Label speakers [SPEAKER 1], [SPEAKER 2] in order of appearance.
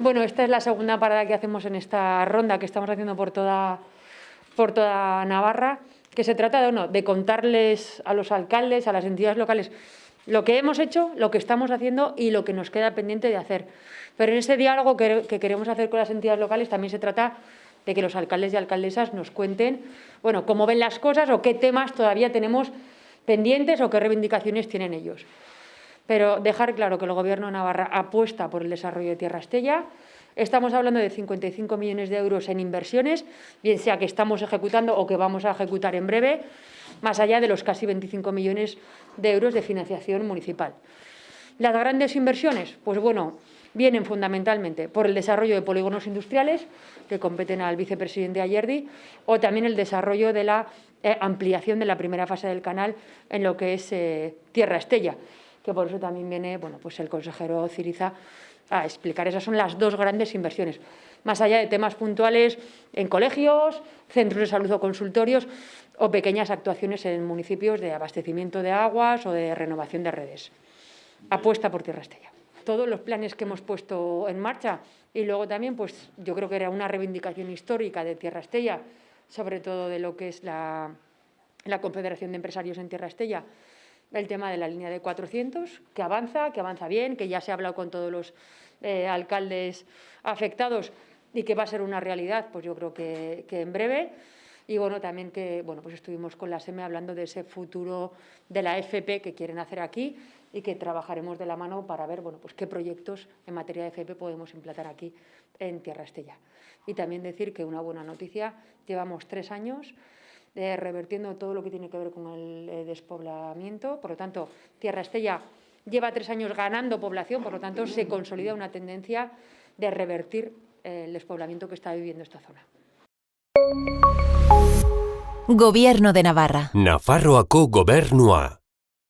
[SPEAKER 1] Bueno, esta es la segunda parada que hacemos en esta ronda que estamos haciendo por toda, por toda Navarra, que se trata de, de contarles a los alcaldes, a las entidades locales, lo que hemos hecho, lo que estamos haciendo y lo que nos queda pendiente de hacer. Pero en ese diálogo que, que queremos hacer con las entidades locales también se trata de que los alcaldes y alcaldesas nos cuenten bueno, cómo ven las cosas o qué temas todavía tenemos pendientes o qué reivindicaciones tienen ellos pero dejar claro que el Gobierno de Navarra apuesta por el desarrollo de Tierra Estella. Estamos hablando de 55 millones de euros en inversiones, bien sea que estamos ejecutando o que vamos a ejecutar en breve, más allá de los casi 25 millones de euros de financiación municipal. Las grandes inversiones, pues bueno, vienen fundamentalmente por el desarrollo de polígonos industriales, que competen al vicepresidente Ayerdi, o también el desarrollo de la eh, ampliación de la primera fase del canal en lo que es eh, Tierra Estella que por eso también viene bueno, pues el consejero Ciriza a explicar. Esas son las dos grandes inversiones, más allá de temas puntuales en colegios, centros de salud o consultorios o pequeñas actuaciones en municipios de abastecimiento de aguas o de renovación de redes. Apuesta por Tierra Estella. Todos los planes que hemos puesto en marcha y luego también, pues yo creo que era una reivindicación histórica de Tierra Estella, sobre todo de lo que es la, la Confederación de Empresarios en Tierra Estella, el tema de la línea de 400, que avanza, que avanza bien, que ya se ha hablado con todos los eh, alcaldes afectados y que va a ser una realidad, pues yo creo que, en breve. Y bueno, también que bueno, pues estuvimos con la SEME hablando de ese futuro de la FP que quieren hacer aquí y que trabajaremos de la mano para ver bueno, pues qué proyectos en materia de FP podemos implantar aquí en Tierra Estella. Y también decir que una buena noticia, llevamos tres años revertiendo todo lo que tiene que ver con el eh, despoblamiento. Por lo tanto, Tierra Estella lleva tres años ganando población, por lo tanto, se consolida una tendencia de revertir eh, el despoblamiento que está viviendo esta zona.
[SPEAKER 2] Gobierno de Navarra.
[SPEAKER 3] Nafarroako gobernua.